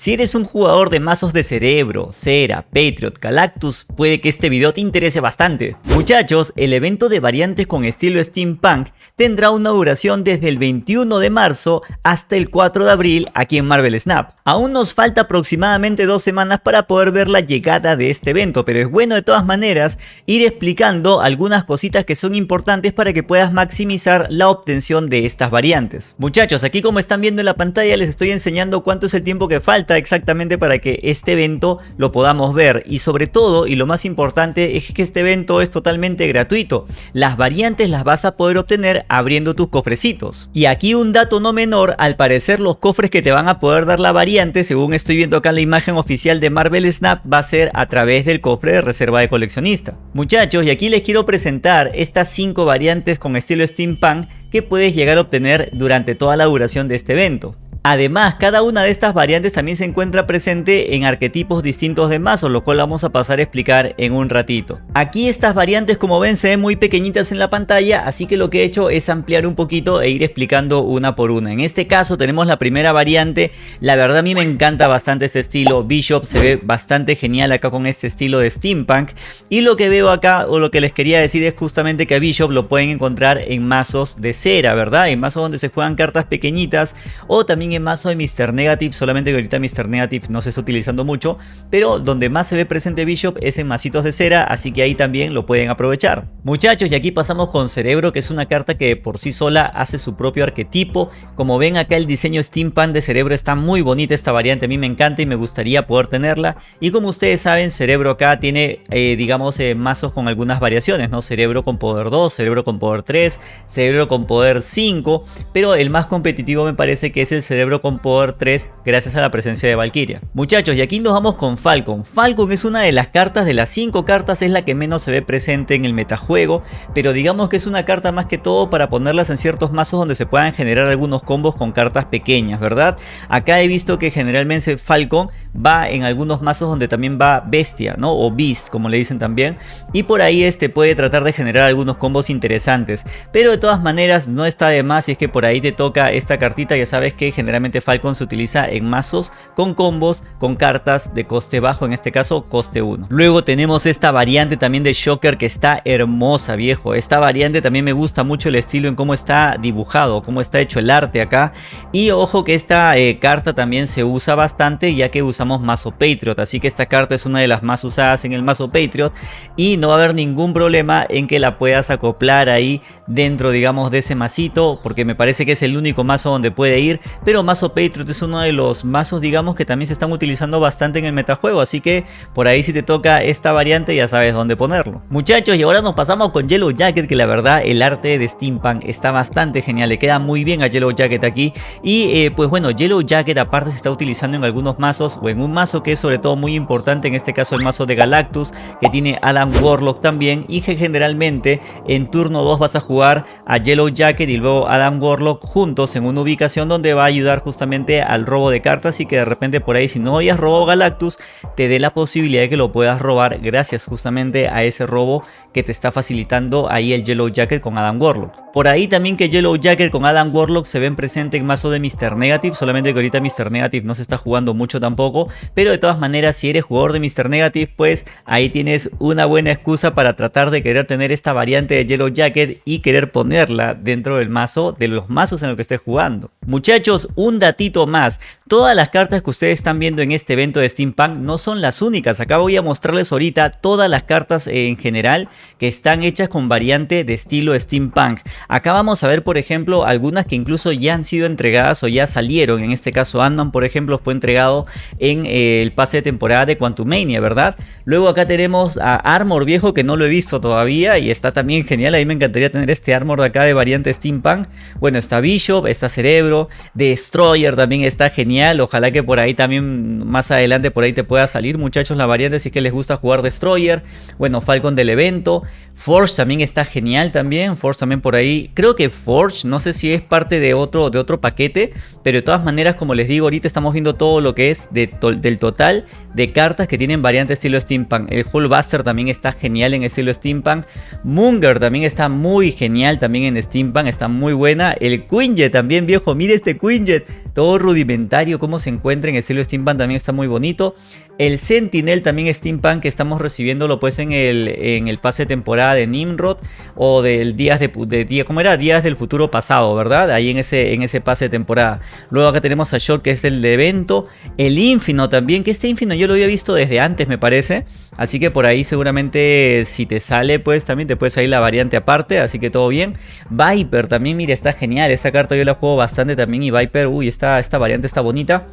Si eres un jugador de mazos de Cerebro, Cera, Patriot, Galactus, puede que este video te interese bastante. Muchachos, el evento de variantes con estilo steampunk tendrá una duración desde el 21 de marzo hasta el 4 de abril aquí en Marvel Snap. Aún nos falta aproximadamente dos semanas para poder ver la llegada de este evento, pero es bueno de todas maneras ir explicando algunas cositas que son importantes para que puedas maximizar la obtención de estas variantes. Muchachos, aquí como están viendo en la pantalla les estoy enseñando cuánto es el tiempo que falta exactamente para que este evento lo podamos ver y sobre todo y lo más importante es que este evento es totalmente gratuito. Las variantes las vas a poder obtener abriendo tus cofrecitos. Y aquí un dato no menor, al parecer los cofres que te van a poder dar la variante, según estoy viendo acá en la imagen oficial de Marvel Snap, va a ser a través del cofre de reserva de coleccionista. Muchachos, y aquí les quiero presentar estas 5 variantes con estilo steampunk que puedes llegar a obtener durante toda la duración de este evento. Además, cada una de estas variantes también se encuentra presente en arquetipos distintos de mazos, lo cual vamos a pasar a explicar en un ratito. Aquí estas variantes como ven se ven muy pequeñitas en la pantalla, así que lo que he hecho es ampliar un poquito e ir explicando una por una. En este caso tenemos la primera variante, la verdad a mí me encanta bastante este estilo, Bishop se ve bastante genial acá con este estilo de steampunk y lo que veo acá o lo que les quería decir es justamente que a Bishop lo pueden encontrar en mazos de cera, ¿verdad? En mazos donde se juegan cartas pequeñitas o también en mazo de Mr. Negative, solamente que ahorita Mr. Negative no se está utilizando mucho, pero donde más se ve presente Bishop es en masitos de cera, así que ahí también lo pueden aprovechar. Muchachos, y aquí pasamos con Cerebro, que es una carta que por sí sola hace su propio arquetipo. Como ven acá el diseño Steampunk de Cerebro está muy bonita esta variante, a mí me encanta y me gustaría poder tenerla. Y como ustedes saben, Cerebro acá tiene, eh, digamos, eh, mazos con algunas variaciones, ¿no? Cerebro con poder 2, Cerebro con poder 3, Cerebro con poder 5, pero el más competitivo me parece que es el Cerebro cerebro con poder 3 gracias a la presencia de Valkyria. Muchachos, y aquí nos vamos con Falcon. Falcon es una de las cartas, de las 5 cartas es la que menos se ve presente en el metajuego, pero digamos que es una carta más que todo para ponerlas en ciertos mazos donde se puedan generar algunos combos con cartas pequeñas, ¿verdad? Acá he visto que generalmente Falcon va en algunos mazos donde también va Bestia, ¿no? O Beast, como le dicen también, y por ahí este puede tratar de generar algunos combos interesantes, pero de todas maneras no está de más si es que por ahí te toca esta cartita, ya sabes que generalmente Falcon se utiliza en mazos con combos con cartas de coste bajo, en este caso coste 1. Luego tenemos esta variante también de Shocker que está hermosa viejo. Esta variante también me gusta mucho el estilo en cómo está dibujado, cómo está hecho el arte acá. Y ojo que esta eh, carta también se usa bastante ya que usamos mazo Patriot. Así que esta carta es una de las más usadas en el mazo Patriot. Y no va a haber ningún problema en que la puedas acoplar ahí dentro digamos de ese masito. Porque me parece que es el único mazo donde puede ir. Pero mazo Patriot es uno de los mazos digamos que también se están utilizando bastante en el metajuego, así que por ahí si te toca esta variante ya sabes dónde ponerlo. Muchachos y ahora nos pasamos con Yellow Jacket que la verdad el arte de Steampunk está bastante genial, le queda muy bien a Yellow Jacket aquí y eh, pues bueno Yellow Jacket aparte se está utilizando en algunos mazos o en un mazo que es sobre todo muy importante en este caso el mazo de Galactus que tiene Adam Warlock también y que generalmente en turno 2 vas a jugar a Yellow Jacket y luego Adam Warlock juntos en una ubicación donde va a ayudar justamente al robo de cartas y que de repente por ahí si no hayas robado Galactus te dé la posibilidad de que lo puedas robar gracias justamente a ese robo que te está facilitando ahí el Yellow Jacket con Adam Warlock. Por ahí también que Yellow Jacket con Adam Warlock se ven presente en mazo de Mr. Negative, solamente que ahorita Mr. Negative no se está jugando mucho tampoco, pero de todas maneras si eres jugador de Mr. Negative pues ahí tienes una buena excusa para tratar de querer tener esta variante de Yellow Jacket y querer ponerla dentro del mazo de los mazos en los que estés jugando. Muchachos, un datito más, todas las cartas que ustedes están viendo en este evento de Steampunk no son las únicas, acá voy a mostrarles ahorita todas las cartas en general que están hechas con variante de estilo Steampunk. Acá vamos a ver por ejemplo algunas que incluso ya han sido entregadas o ya salieron, en este caso ant por ejemplo fue entregado en eh, el pase de temporada de Quantumania, ¿verdad? Luego acá tenemos a Armor viejo que no lo he visto todavía y está también genial, a mí me encantaría tener este Armor de acá de variante Steampunk. Bueno, está Bishop, está Cerebro, de Destroyer también está genial. Ojalá que por ahí también más adelante por ahí te pueda salir muchachos la variante si es que les gusta jugar Destroyer. Bueno, Falcon del evento. Forge también está genial también. Forge también por ahí. Creo que Forge, no sé si es parte de otro, de otro paquete. Pero de todas maneras, como les digo, ahorita estamos viendo todo lo que es del total de cartas que tienen variante estilo Steampunk. El Hullbuster también está genial en estilo Steampunk. Munger también está muy genial también en Steampunk. Está muy buena. El Quinjet también, viejo. Mire este Quinjet todo rudimentario, cómo se encuentra en estilo steampunk también está muy bonito. El Sentinel también steampunk que estamos recibiéndolo pues en el, en el pase de temporada de Nimrod o del días de, de día, ¿cómo era? Días del futuro pasado, ¿verdad? Ahí en ese, en ese pase de temporada. Luego acá tenemos a Short que es el de evento. El Infino también, que este Infino yo lo había visto desde antes me parece. Así que por ahí seguramente si te sale pues también te puede salir la variante aparte, así que todo bien. Viper también, mire, está genial, esta carta yo la juego bastante también y Viper, uy, esta, esta variante está bonita.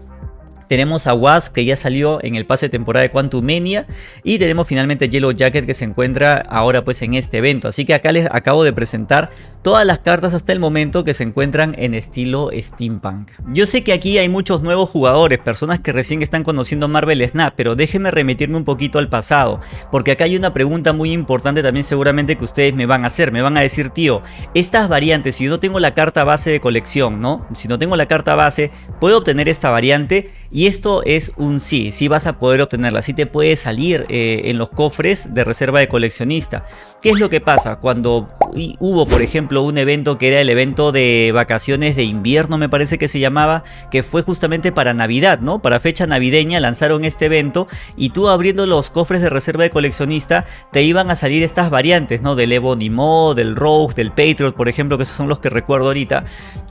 Tenemos a Wasp que ya salió en el pase de temporada de Quantumania y tenemos finalmente Yellow Jacket que se encuentra ahora pues en este evento. Así que acá les acabo de presentar todas las cartas hasta el momento que se encuentran en estilo Steampunk. Yo sé que aquí hay muchos nuevos jugadores, personas que recién están conociendo Marvel Snap, pero déjenme remitirme un poquito al pasado, porque acá hay una pregunta muy importante también seguramente que ustedes me van a hacer, me van a decir tío, estas variantes, si yo no tengo la carta base de colección, ¿no? Si no tengo la carta base, ¿puedo obtener esta variante? Y esto es un sí, sí vas a poder obtenerla, sí te puede salir eh, en los cofres de reserva de coleccionista. ¿Qué es lo que pasa? Cuando hubo por ejemplo un evento que era el evento de vacaciones de invierno me parece que se llamaba, que fue justamente para Navidad, ¿no? Para fecha navideña lanzaron este evento y tú abriendo los cofres de reserva de coleccionista te iban a salir estas variantes, ¿no? Del Evo Nimo, del Rogue, del Patriot, por ejemplo, que esos son los que recuerdo ahorita.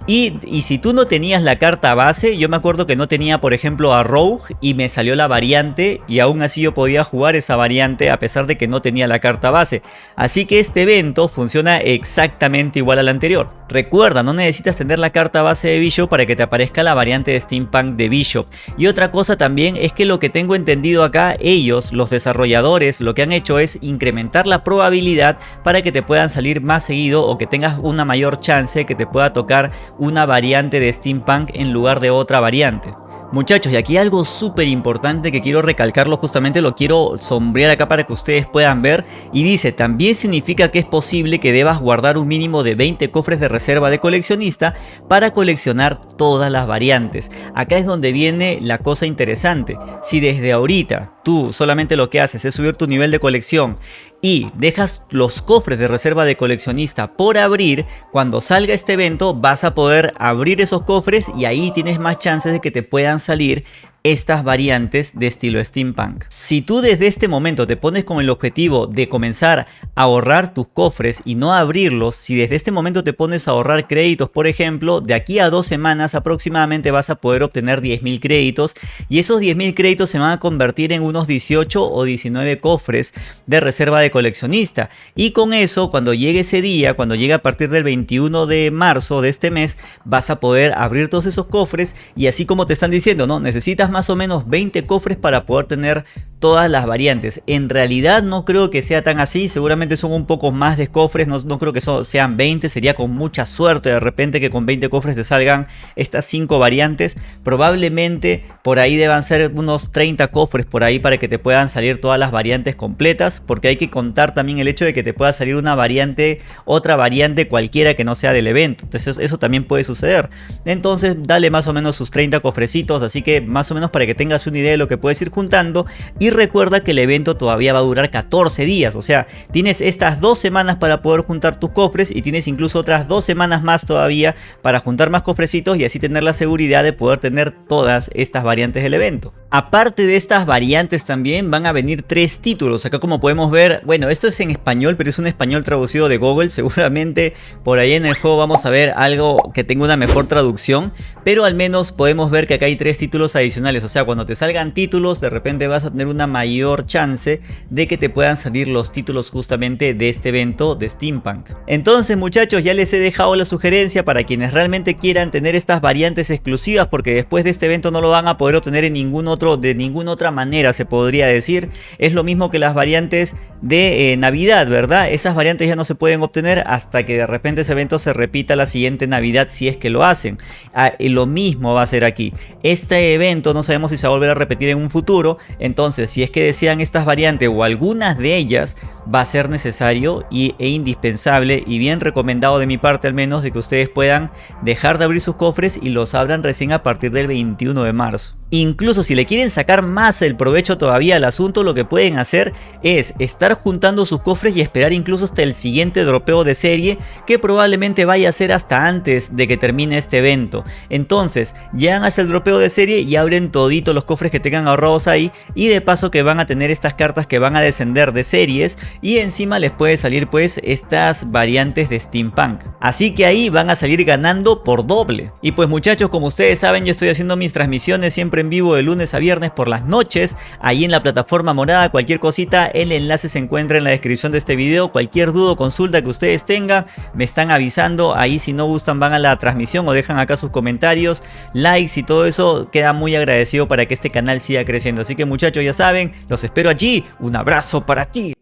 Y, y si tú no tenías la carta base, yo me acuerdo que no tenía por ejemplo a Rogue y me salió la variante y aún así yo podía jugar esa variante a pesar de que no tenía la carta base. Así que este evento funciona exactamente igual al anterior. Recuerda, no necesitas tener la carta base de Bishop para que te aparezca la variante de Steampunk de Bishop. Y otra cosa también es que lo que tengo entendido acá, ellos, los desarrolladores, lo que han hecho es incrementar la probabilidad para que te puedan salir más seguido o que tengas una mayor chance que te pueda tocar una variante de Steampunk en lugar de otra variante. Muchachos, y aquí algo súper importante que quiero recalcarlo, justamente lo quiero sombrear acá para que ustedes puedan ver. Y dice, también significa que es posible que debas guardar un mínimo de 20 cofres de reserva de coleccionista para coleccionar todas las variantes. Acá es donde viene la cosa interesante. Si desde ahorita tú solamente lo que haces es subir tu nivel de colección y dejas los cofres de reserva de coleccionista por abrir, cuando salga este evento vas a poder abrir esos cofres y ahí tienes más chances de que te puedan salir estas variantes de estilo steampunk. Si tú desde este momento te pones con el objetivo de comenzar a ahorrar tus cofres y no abrirlos, si desde este momento te pones a ahorrar créditos por ejemplo, de aquí a dos semanas aproximadamente vas a poder obtener 10.000 créditos y esos 10.000 créditos se van a convertir en unos 18 o 19 cofres de reserva de coleccionista y con eso cuando llegue ese día, cuando llegue a partir del 21 de marzo de este mes, vas a poder abrir todos esos cofres y así como te están diciendo, no, necesitas más o menos 20 cofres para poder tener todas las variantes. En realidad no creo que sea tan así, seguramente son un poco más de cofres, no, no creo que sean 20, sería con mucha suerte de repente que con 20 cofres te salgan estas 5 variantes. Probablemente por ahí deban ser unos 30 cofres por ahí para que te puedan salir todas las variantes completas, porque hay que contar también el hecho de que te pueda salir una variante, otra variante cualquiera que no sea del evento, entonces eso también puede suceder. Entonces dale más o menos sus 30 cofrecitos, así que más o menos para que tengas una idea de lo que puedes ir juntando y recuerda que el evento todavía va a durar 14 días, o sea, tienes estas dos semanas para poder juntar tus cofres y tienes incluso otras dos semanas más todavía para juntar más cofrecitos y así tener la seguridad de poder tener todas estas variantes del evento. Aparte de estas variantes también van a venir tres títulos. Acá como podemos ver, bueno, esto es en español, pero es un español traducido de Google. Seguramente por ahí en el juego vamos a ver algo que tenga una mejor traducción. Pero al menos podemos ver que acá hay tres títulos adicionales. O sea, cuando te salgan títulos, de repente vas a tener una mayor chance de que te puedan salir los títulos justamente de este evento de Steampunk. Entonces muchachos, ya les he dejado la sugerencia para quienes realmente quieran tener estas variantes exclusivas. Porque después de este evento no lo van a poder obtener en ningún otro de ninguna otra manera se podría decir. Es lo mismo que las variantes de eh, Navidad, ¿verdad? Esas variantes ya no se pueden obtener hasta que de repente ese evento se repita la siguiente Navidad si es que lo hacen. Ah, y lo mismo va a ser aquí. Este evento no sabemos si se va a volver a repetir en un futuro, entonces si es que desean estas variantes o algunas de ellas, va a ser necesario y, e indispensable y bien recomendado de mi parte al menos de que ustedes puedan dejar de abrir sus cofres y los abran recién a partir del 21 de marzo. Incluso si le quieren quieren sacar más el provecho todavía al asunto, lo que pueden hacer es estar juntando sus cofres y esperar incluso hasta el siguiente dropeo de serie que probablemente vaya a ser hasta antes de que termine este evento. Entonces, llegan hasta el dropeo de serie y abren todito los cofres que tengan ahorrados ahí y de paso que van a tener estas cartas que van a descender de series y encima les puede salir pues estas variantes de Steampunk. Así que ahí van a salir ganando por doble. Y pues muchachos, como ustedes saben, yo estoy haciendo mis transmisiones siempre en vivo de viernes por las noches, ahí en la plataforma morada, cualquier cosita, el enlace se encuentra en la descripción de este video, cualquier duda o consulta que ustedes tengan, me están avisando, ahí si no gustan van a la transmisión o dejan acá sus comentarios, likes y todo eso, queda muy agradecido para que este canal siga creciendo. Así que muchachos ya saben, los espero allí, un abrazo para ti.